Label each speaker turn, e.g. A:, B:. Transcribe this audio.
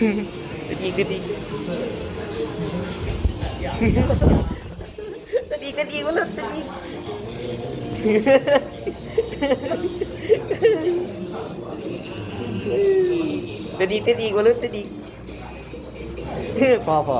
A: Tên gì tên gì Tên gì tên gì quá lên tên gì Tên gì tên gì quá lên đi gì พอพอ